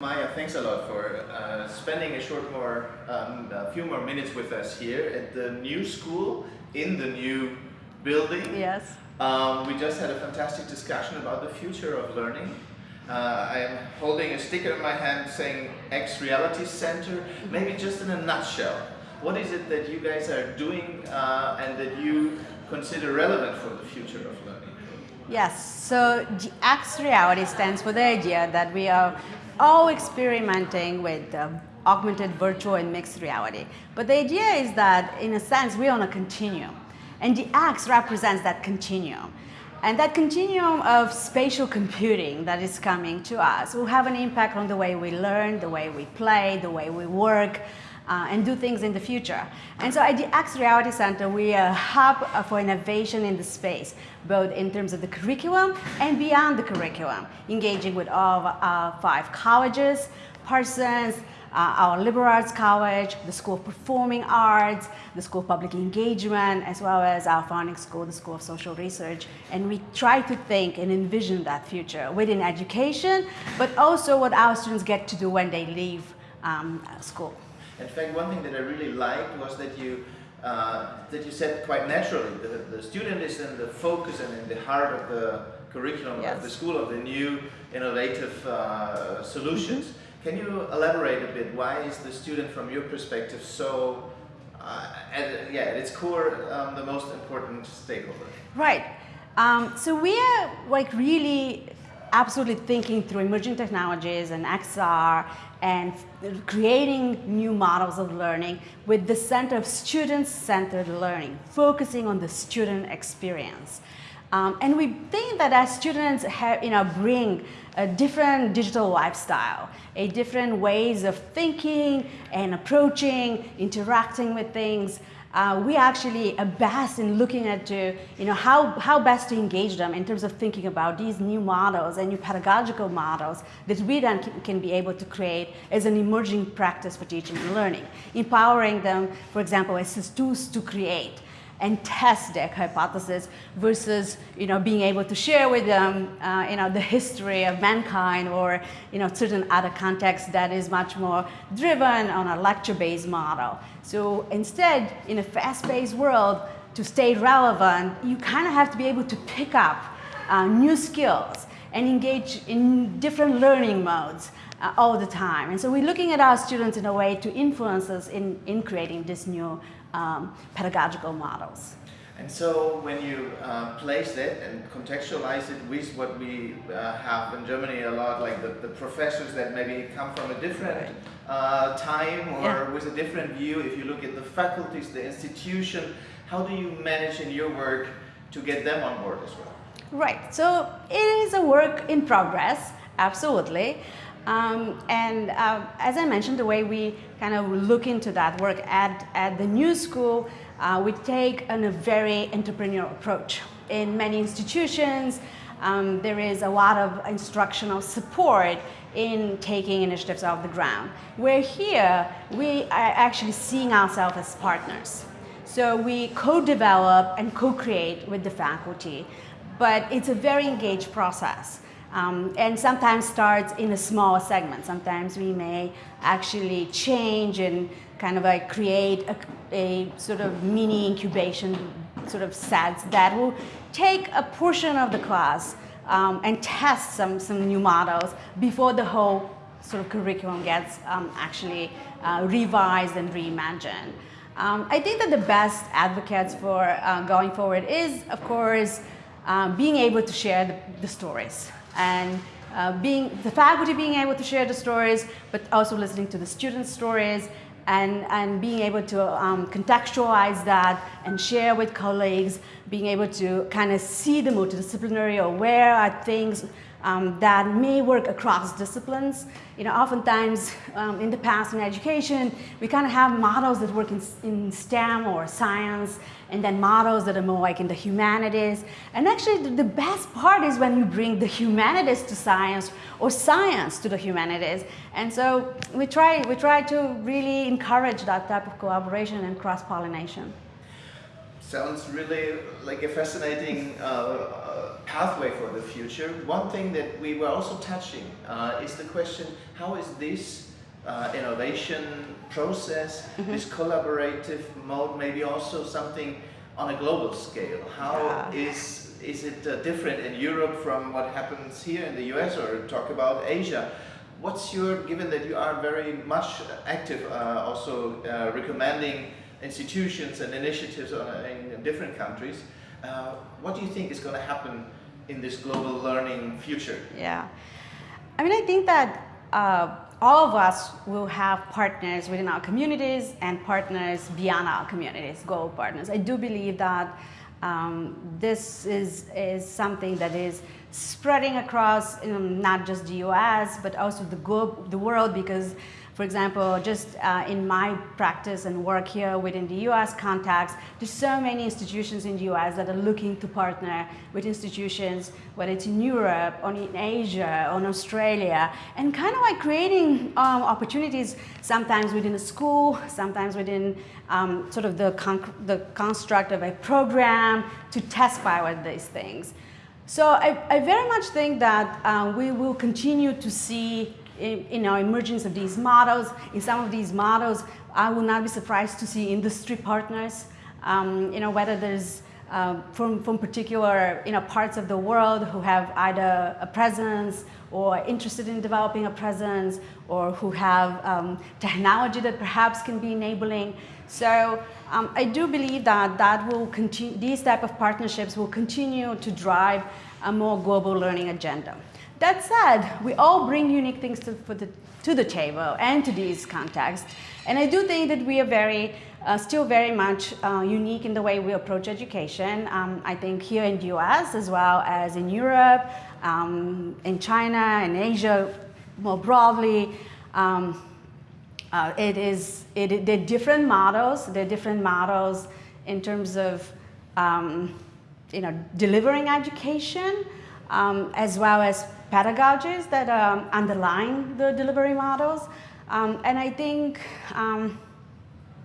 Maya, thanks a lot for uh, spending a short more, um, a few more minutes with us here at the new school in the new building. Yes. Um, we just had a fantastic discussion about the future of learning. Uh, I am holding a sticker in my hand saying X Reality Center. Maybe just in a nutshell, what is it that you guys are doing uh, and that you consider relevant for the future of learning? Yes, so X Reality stands for the idea that we are all experimenting with uh, augmented, virtual, and mixed reality. But the idea is that, in a sense, we're on a continuum. And the X represents that continuum. And that continuum of spatial computing that is coming to us will have an impact on the way we learn, the way we play, the way we work, uh, and do things in the future. And so at the X Reality Center, we are a hub for innovation in the space, both in terms of the curriculum and beyond the curriculum, engaging with all our five colleges, Parsons, uh, our liberal arts college, the School of Performing Arts, the School of Public Engagement, as well as our founding school, the School of Social Research. And we try to think and envision that future within education, but also what our students get to do when they leave um, school. In fact, one thing that I really liked was that you uh, that you said quite naturally the, the student is in the focus and in the heart of the curriculum yes. of the school of the new innovative uh, solutions. Mm -hmm. Can you elaborate a bit? Why is the student, from your perspective, so uh, at, yeah, at its core, um, the most important stakeholder? Right. Um, so we are like really absolutely thinking through emerging technologies and XR and creating new models of learning with the center of student-centered learning, focusing on the student experience. Um, and we think that as students have, you know, bring a different digital lifestyle, a different ways of thinking and approaching, interacting with things, uh, we actually best in looking at uh, you know, how, how best to engage them in terms of thinking about these new models and new pedagogical models that we then can, can be able to create as an emerging practice for teaching and learning, empowering them, for example, as tools to create and test their hypothesis versus you know being able to share with them uh, you know the history of mankind or you know certain other contexts that is much more driven on a lecture-based model. So instead, in a fast-paced world, to stay relevant, you kind of have to be able to pick up uh, new skills and engage in different learning modes uh, all the time. And so we're looking at our students in a way to influence us in, in creating this new um, pedagogical models. And so when you uh, place it and contextualize it with what we uh, have in Germany a lot, like the, the, professors that maybe come from a different uh, time or yeah. with a different view, if you look at the faculties, the institution, how do you manage in your work to get them on board as well? Right, so it is a work in progress, absolutely. Um, and uh, as I mentioned, the way we kind of look into that work at, at the new school, uh, we take an, a very entrepreneurial approach. In many institutions, um, there is a lot of instructional support in taking initiatives off the ground. Where here, we are actually seeing ourselves as partners. So we co-develop and co-create with the faculty, but it's a very engaged process. Um, and sometimes starts in a small segment. Sometimes we may actually change and kind of like create a, a, sort of mini incubation sort of sets that will take a portion of the class um, and test some, some new models before the whole sort of curriculum gets um, actually uh, revised and reimagined. Um, I think that the best advocates for uh, going forward is, of course, um, being able to share the, the stories and uh, being the faculty being able to share the stories, but also listening to the students' stories and, and being able to um, contextualize that and share with colleagues, being able to kind of see the multidisciplinary or where are things um, that may work across disciplines. You know, oftentimes um, in the past in education, we kind of have models that work in, in, STEM or science, and then models that are more like in the humanities. And actually, the, the best part is when you bring the humanities to science or science to the humanities. And so we try, we try to really encourage that type of collaboration and cross-pollination. Sounds really like a fascinating uh, uh, pathway for the future. One thing that we were also touching uh, is the question, how is this uh, innovation process, mm -hmm. this collaborative mode, maybe also something on a global scale? How yeah. is is it uh, different in Europe from what happens here in the US or talk about Asia? What's your, given that you are very much active, uh, also recommending institutions and initiatives in different countries. Uh, what do you think is going to happen in this global learning future? Yeah, I mean, I think that uh, all of us will have partners within our communities and partners beyond our communities, global partners. I do believe that um, this is, is something that is spreading across you know, not just the US, but also the, globe, the world because for example, just uh, in my practice and work here within the US context, there's so many institutions in the US that are looking to partner with institutions, whether it's in Europe, or in Asia, or in Australia, and kind of like creating um, opportunities sometimes within a school, sometimes within um, sort of the, the construct of a program to test pilot these things. So I, I very much think that um, we will continue to see you know, emergence of these models. In some of these models, I will not be surprised to see industry partners, um, you know, whether there's uh, from, from particular you know, parts of the world who have either a presence or interested in developing a presence or who have um, technology that perhaps can be enabling. So um, I do believe that that will continue, these type of partnerships will continue to drive a more global learning agenda. That said, we all bring unique things to, the, to the table and to these contexts. And I do think that we are very, uh, still very much uh, unique in the way we approach education. Um, I think here in the US as well as in Europe, um, in China, in Asia more broadly, um, uh, it is, it, they're different models, they're different models in terms of um, you know, delivering education um, as well as pedagogies that um, underline the delivery models. Um, and I think um,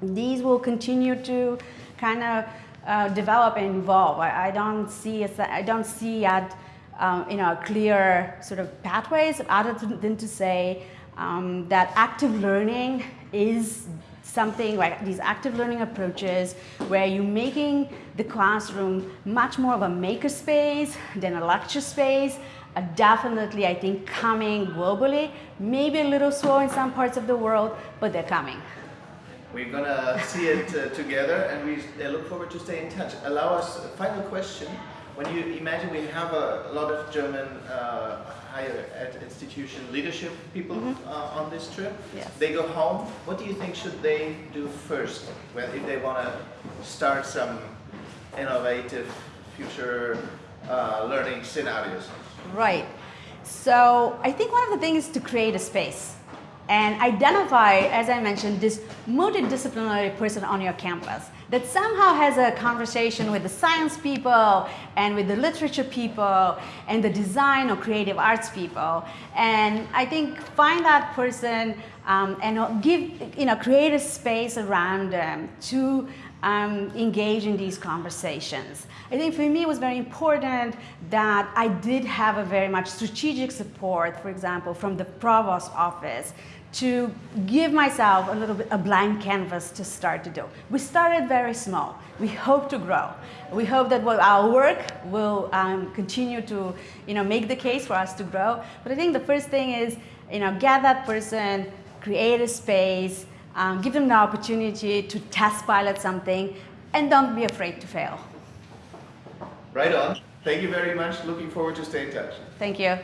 these will continue to kind of uh, develop and evolve. I, I, don't see I don't see yet um, you know, clear sort of pathways other than to say um, that active learning is something like these active learning approaches where you're making the classroom much more of a maker space than a lecture space are definitely, I think, coming globally. Maybe a little slow in some parts of the world, but they're coming. We're going to see it uh, together and we uh, look forward to stay in touch. Allow us a final question. When you imagine we have a, lot of German uh, higher ed institution leadership people mm -hmm. on this trip, yes. they go home. What do you think should they do first when, if they want to start some innovative future uh, learning scenarios? Right. So I think one of the things is to create a space and identify, as I mentioned, this multidisciplinary person on your campus that somehow has a conversation with the science people and with the literature people and the design or creative arts people. And I think find that person um, and give, you know, create a space around them to um, engage in these conversations. I think for me it was very important that I did have a very much strategic support, for example, from the provost office to give myself a little bit a blank canvas to start to do. We started very small. We hope to grow. We hope that our work will um, continue to you know, make the case for us to grow. But I think the first thing is you know, get that person, create a space, um, give them the opportunity to test pilot something, and don't be afraid to fail. Right on. Thank you very much. Looking forward to stay in touch. Thank you.